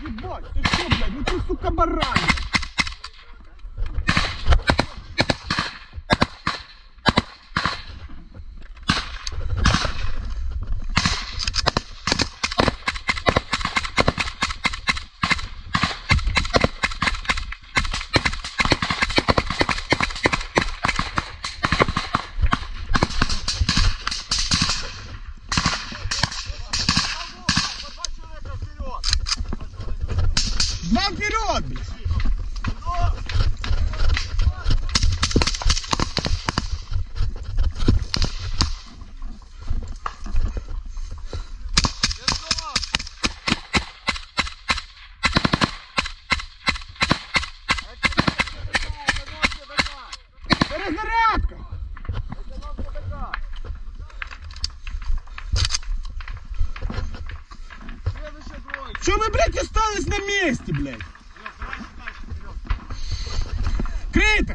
Ебать, ты что, блядь, ну ты, сука, баран. Два вперед, блядь. Перезарядка. Что вы, блядь, остались на месте, блядь? Крейта!